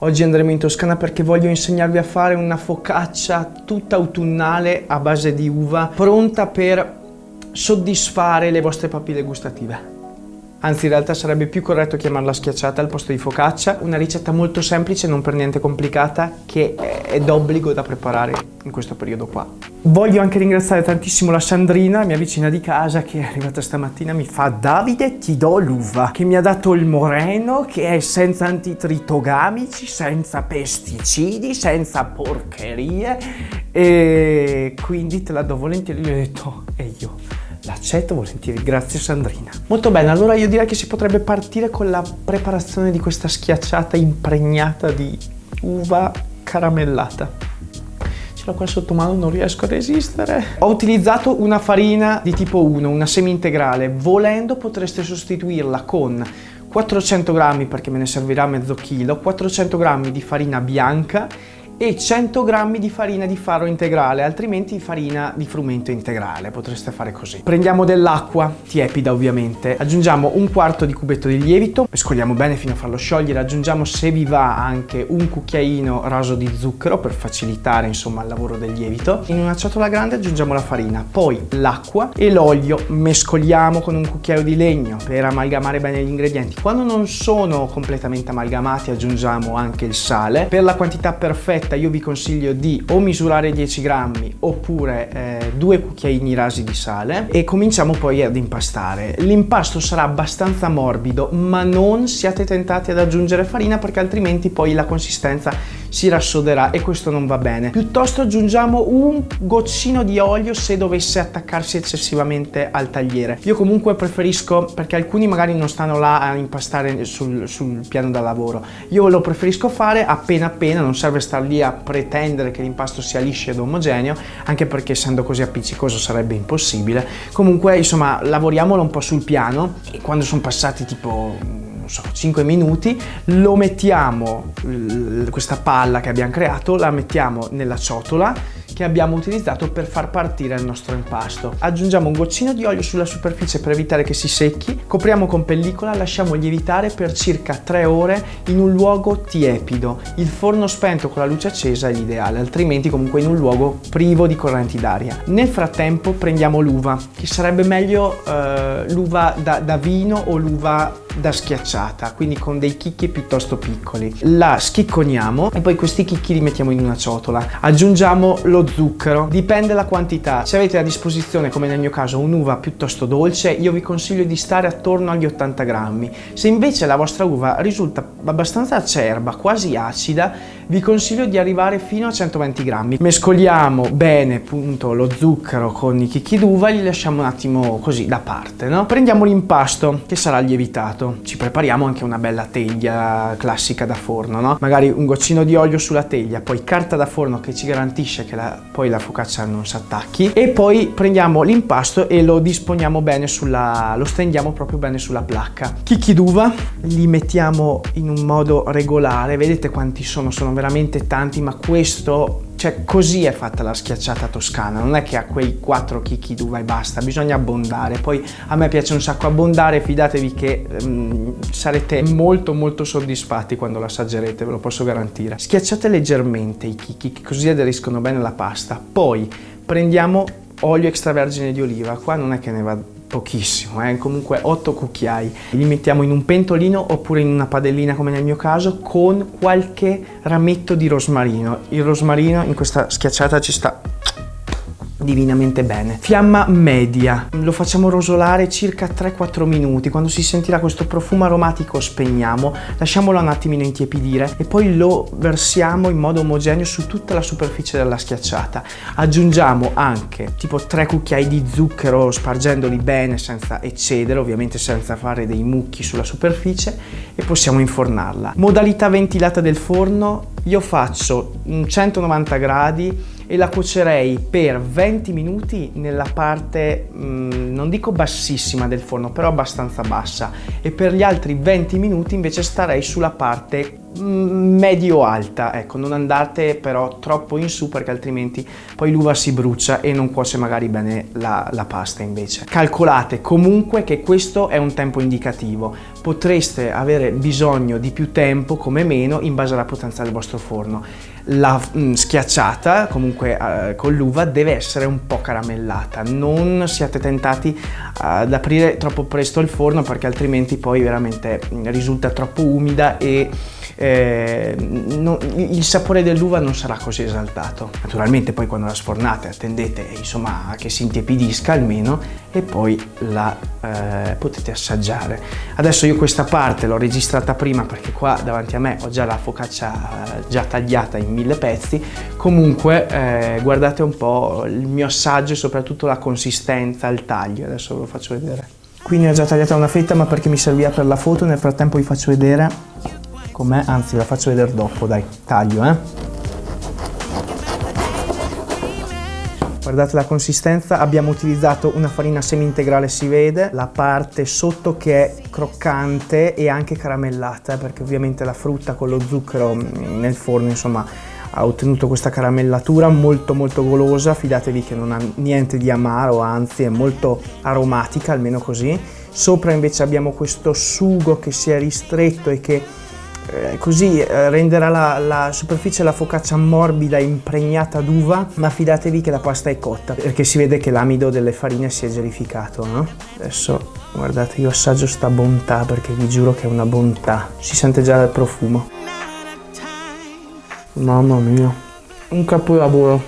Oggi andremo in Toscana perché voglio insegnarvi a fare una focaccia tutta autunnale a base di uva, pronta per soddisfare le vostre papille gustative. Anzi, in realtà sarebbe più corretto chiamarla schiacciata al posto di focaccia. Una ricetta molto semplice, non per niente complicata, che è d'obbligo da preparare in questo periodo qua. Voglio anche ringraziare tantissimo la Sandrina, mia vicina di casa, che è arrivata stamattina mi fa Davide ti do l'uva, che mi ha dato il moreno, che è senza antitritogamici, senza pesticidi, senza porcherie e quindi te la do volentieri. Gli ho detto e io L'accetto volentieri, grazie Sandrina. Molto bene, allora io direi che si potrebbe partire con la preparazione di questa schiacciata impregnata di uva caramellata. Ce l'ho qua sotto mano, non riesco a resistere. Ho utilizzato una farina di tipo 1, una semi-integrale. Volendo potreste sostituirla con 400 grammi, perché me ne servirà mezzo chilo, 400 grammi di farina bianca e 100 g di farina di farro integrale, altrimenti farina di frumento integrale, potreste fare così. Prendiamo dell'acqua, tiepida ovviamente, aggiungiamo un quarto di cubetto di lievito, mescoliamo bene fino a farlo sciogliere, aggiungiamo se vi va anche un cucchiaino raso di zucchero per facilitare insomma il lavoro del lievito. In una ciotola grande aggiungiamo la farina, poi l'acqua e l'olio, mescoliamo con un cucchiaio di legno per amalgamare bene gli ingredienti. Quando non sono completamente amalgamati aggiungiamo anche il sale, per la quantità perfetta ricetta io vi consiglio di o misurare 10 grammi oppure eh, due cucchiaini rasi di sale e cominciamo poi ad impastare. L'impasto sarà abbastanza morbido ma non siate tentati ad aggiungere farina perché altrimenti poi la consistenza si rassoderà e questo non va bene. Piuttosto aggiungiamo un goccino di olio se dovesse attaccarsi eccessivamente al tagliere. Io comunque preferisco, perché alcuni magari non stanno là a impastare sul, sul piano da lavoro, io lo preferisco fare appena appena, non serve star lì a pretendere che l'impasto sia liscio ed omogeneo, anche perché essendo così appiccicoso sarebbe impossibile. Comunque insomma lavoriamolo un po' sul piano e quando sono passati tipo non so, 5 minuti, lo mettiamo, questa palla che abbiamo creato, la mettiamo nella ciotola che abbiamo utilizzato per far partire il nostro impasto. Aggiungiamo un goccino di olio sulla superficie per evitare che si secchi, copriamo con pellicola, lasciamo lievitare per circa 3 ore in un luogo tiepido. Il forno spento con la luce accesa è l'ideale, altrimenti comunque in un luogo privo di correnti d'aria. Nel frattempo prendiamo l'uva, che sarebbe meglio eh, l'uva da, da vino o l'uva da schiacciata, quindi con dei chicchi piuttosto piccoli. La schicconiamo e poi questi chicchi li mettiamo in una ciotola. Aggiungiamo lo zucchero, dipende la quantità. Se avete a disposizione, come nel mio caso, un'uva piuttosto dolce, io vi consiglio di stare attorno agli 80 grammi. Se invece la vostra uva risulta abbastanza acerba, quasi acida, vi consiglio di arrivare fino a 120 grammi. Mescoliamo bene appunto lo zucchero con i chicchi d'uva li lasciamo un attimo così da parte, no? Prendiamo l'impasto che sarà lievitato fatto. Ci prepariamo anche una bella teglia classica da forno, no? Magari un goccino di olio sulla teglia, poi carta da forno che ci garantisce che la, poi la focaccia non si attacchi e poi prendiamo l'impasto e lo disponiamo bene sulla, lo stendiamo proprio bene sulla placca. Chicchi d'uva li mettiamo in un modo regolare, vedete quanti sono, sono veramente tanti, ma questo cioè così è fatta la schiacciata toscana, non è che a quei quattro chicchi d'uva e basta, bisogna abbondare. Poi a me piace un sacco abbondare, fidatevi che um, sarete molto molto soddisfatti quando lo assaggerete, ve lo posso garantire. Schiacciate leggermente i chicchi così aderiscono bene alla pasta. Poi prendiamo olio extravergine di oliva, qua non è che ne va pochissimo, eh? comunque 8 cucchiai. Li mettiamo in un pentolino oppure in una padellina come nel mio caso con qualche rametto di rosmarino. Il rosmarino in questa schiacciata ci sta divinamente bene. Fiamma media, lo facciamo rosolare circa 3-4 minuti, quando si sentirà questo profumo aromatico spegniamo, lasciamolo un attimino intiepidire e poi lo versiamo in modo omogeneo su tutta la superficie della schiacciata. Aggiungiamo anche tipo 3 cucchiai di zucchero spargendoli bene senza eccedere, ovviamente senza fare dei mucchi sulla superficie e possiamo infornarla. Modalità ventilata del forno, io faccio 190 gradi e la cuocerei per 20 minuti nella parte mh, mm, non dico bassissima del forno però abbastanza bassa. E per gli altri 20 minuti invece starei sulla parte mm, medio-alta, ecco, non andate però troppo in su perché altrimenti poi l'uva si brucia e non cuoce magari bene la, la pasta invece. Calcolate comunque che questo è un tempo indicativo, potreste avere bisogno di più tempo come meno in base alla potenza del vostro forno la mh, mm, schiacciata comunque eh, con l'uva deve essere un po' caramellata. Non siate tentati ad aprire troppo presto il forno perché altrimenti poi veramente mm, risulta troppo umida e eh, no, il sapore dell'uva non sarà così esaltato. Naturalmente poi quando la sfornate attendete insomma che si intiepidisca almeno e poi la eh, potete assaggiare. Adesso io questa parte l'ho registrata prima perché qua davanti a me ho già la focaccia eh, già tagliata in mille pezzi. Comunque eh, guardate un po' il mio assaggio e soprattutto la consistenza il taglio. Adesso ve lo faccio vedere. Qui ne ho già tagliata una fetta ma perché mi serviva per la foto nel frattempo vi faccio vedere com'è anzi la faccio vedere dopo dai taglio eh Guardate la consistenza, abbiamo utilizzato una farina semi-integrale, si vede, la parte sotto che è croccante e anche caramellata, perché ovviamente la frutta con lo zucchero mm, nel forno, insomma, ha ottenuto questa caramellatura molto molto golosa, fidatevi che non ha niente di amaro, anzi è molto aromatica, almeno così. Sopra invece abbiamo questo sugo che si è ristretto e che eh, così eh, renderà la, la, superficie della focaccia morbida impregnata d'uva ma fidatevi che la pasta è cotta perché si vede che l'amido delle farine si è gelificato no? adesso guardate io assaggio sta bontà perché vi giuro che è una bontà. Si sente già dal profumo. Mamma mia un capolavoro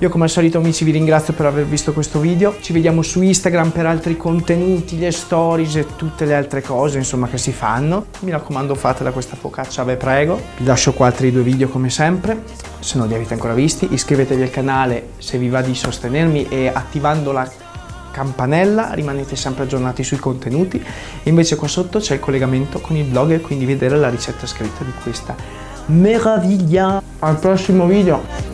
Io come al solito amici vi ringrazio per aver visto questo video, ci vediamo su Instagram per altri contenuti, le stories e tutte le altre cose insomma che si fanno. Mi raccomando fatela questa focaccia, ve prego. Vi lascio qua altri due video come sempre, se non li avete ancora visti iscrivetevi al canale se vi va di sostenermi e attivando la campanella rimanete sempre aggiornati sui contenuti e invece qua sotto c'è il collegamento con il blog e quindi vedere la ricetta scritta di questa meraviglia. Al prossimo video!